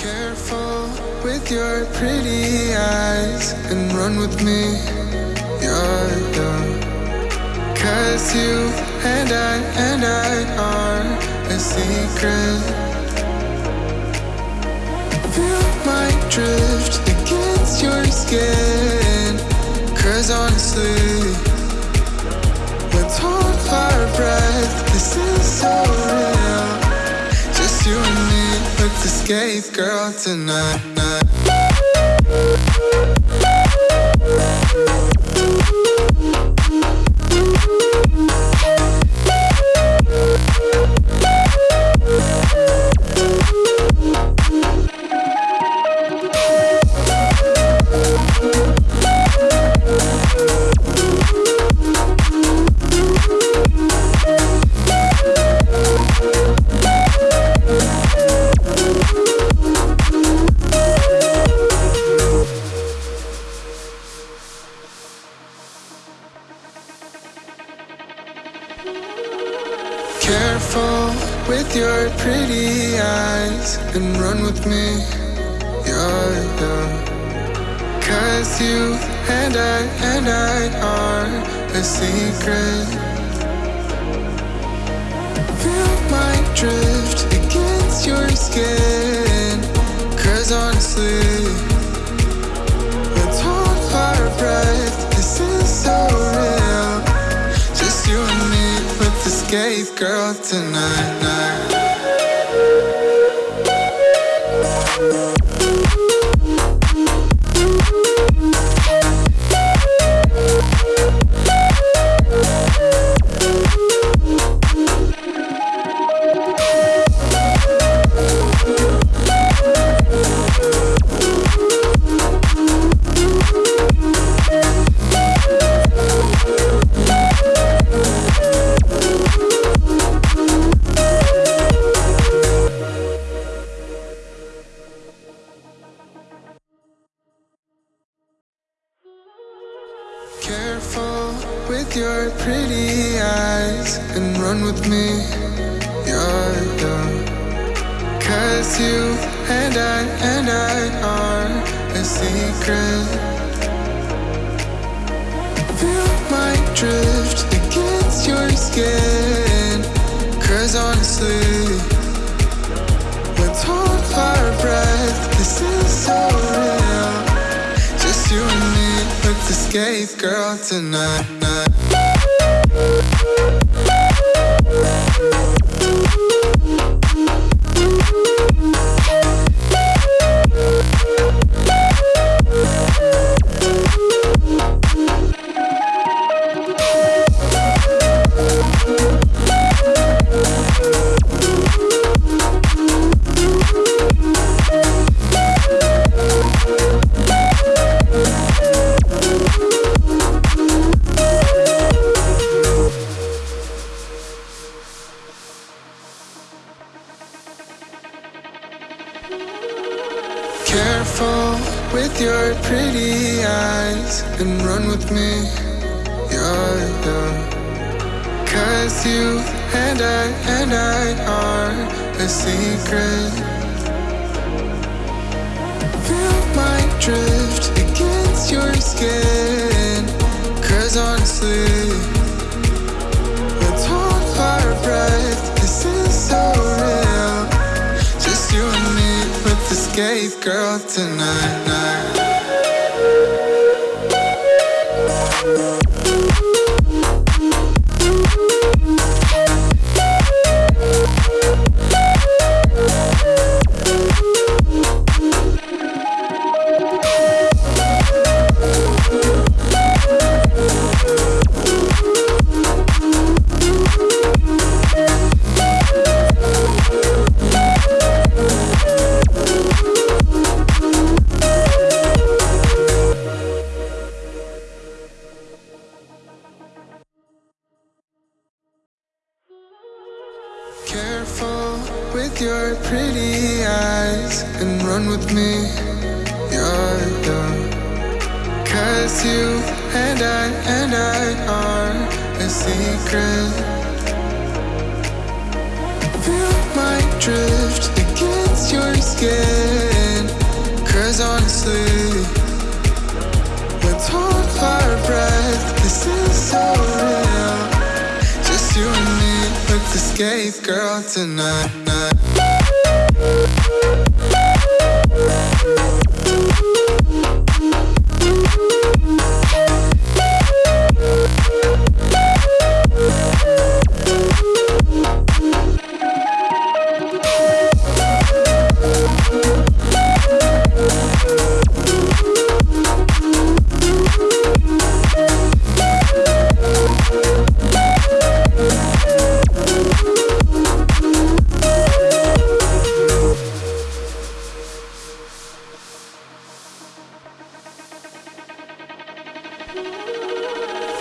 Careful with your pretty eyes and run with me. You're the Cause you and I and I are a secret. Feel my drift against your skin. Cause honestly, let's hold our breath. This is so real. Escape, girl, tonight. Careful with your pretty eyes and run with me. You're the Cause you and I and I are a secret. Feel my drift against your skin. Cause honestly, let's hold our breath. This is so let's girl, tonight. Careful with your pretty eyes and run with me. You're the Cause you and I and I are a secret. Feel my drift against your skin. Cause honestly, escape, girl, tonight. Careful with your pretty eyes and run with me. You're the Cause you and I and I are a secret. Feel my drift against your skin. Cause honestly, escape, girl, tonight. your pretty eyes and run with me. You're. Cause you and I and I are a secret. Feel my drift against your skin. Cause honestly, let's hold our breath. This is so. Escape girl tonight.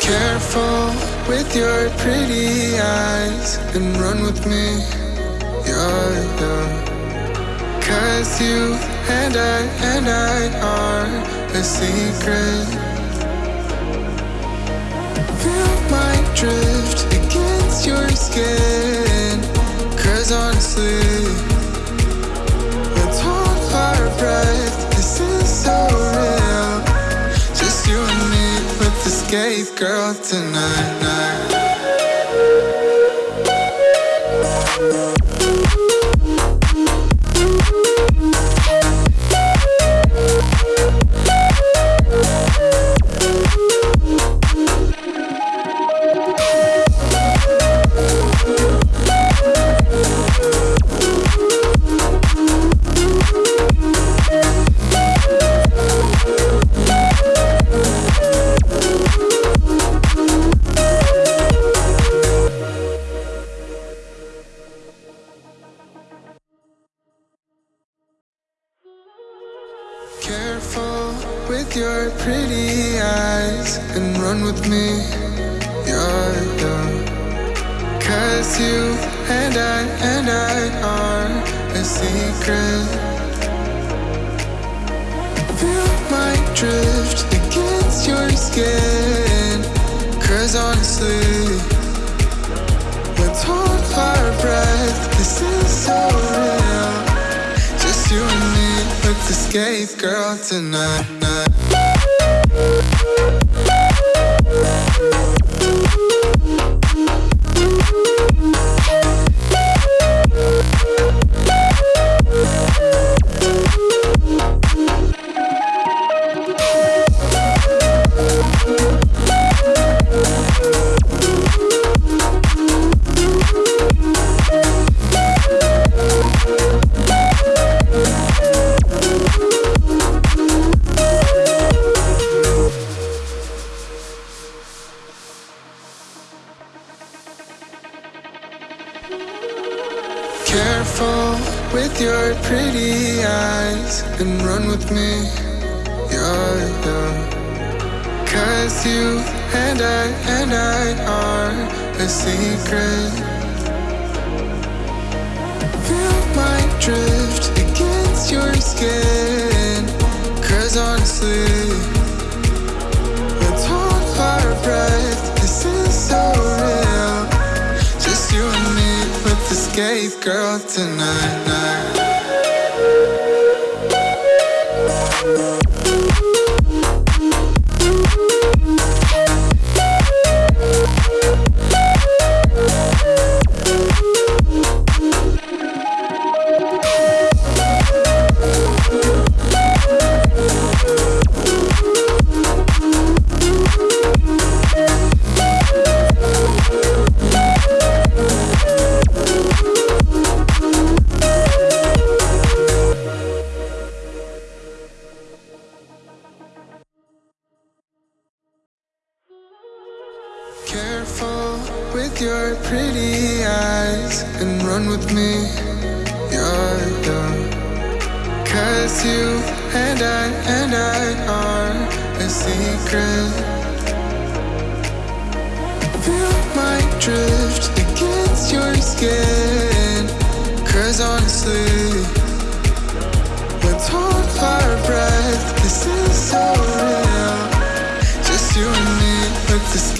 Careful with your pretty eyes and run with me. Yeah, yeah. Cause you and I and I are a secret. girl tonight. with your pretty eyes and run with me, yeah, yeah. Cause you and I and I are a secret. Feel my drift against your skin. Cause honestly, let's hold our breath. This is so escape, girl, tonight. careful with your pretty eyes and run with me. Yeah, yeah. Cause you and I and I are a secret. You my dream. girl tonight. Night. your pretty eyes and run with me. You're. Cause you and I and I are a secret. Feel my dream.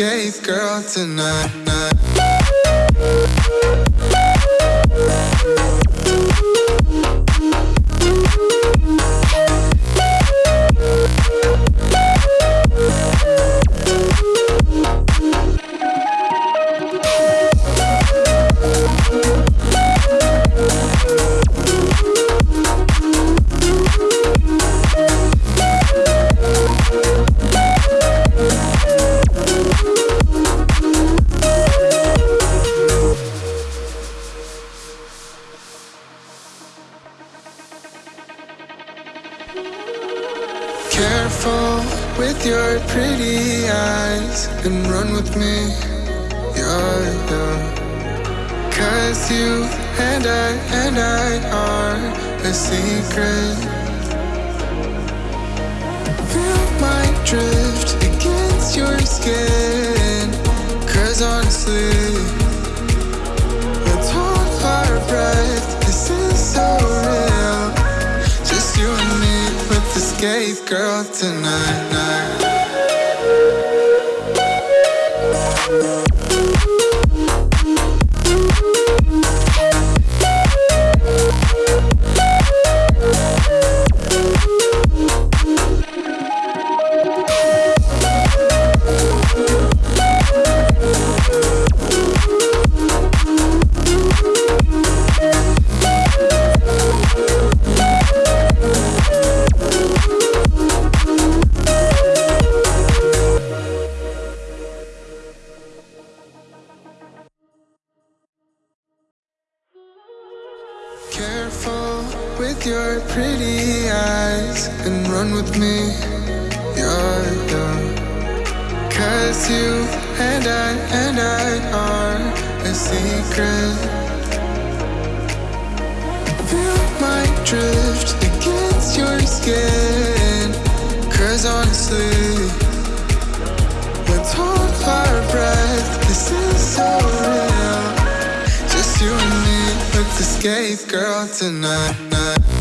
escape, girl, tonight. With your pretty eyes and run with me. Yeah, yeah. Cause you and I and I are a secret. Feel my drift against your skin. Cause honestly, let's our breath. This is so real. Just you and me with the skate girl tonight. With me. Yeah, yeah. Cause you and I and I are a secret. Feel my drift against your skin. Cause honestly, let's hold our breath. This is so real. Just you and me the skate girl tonight. night.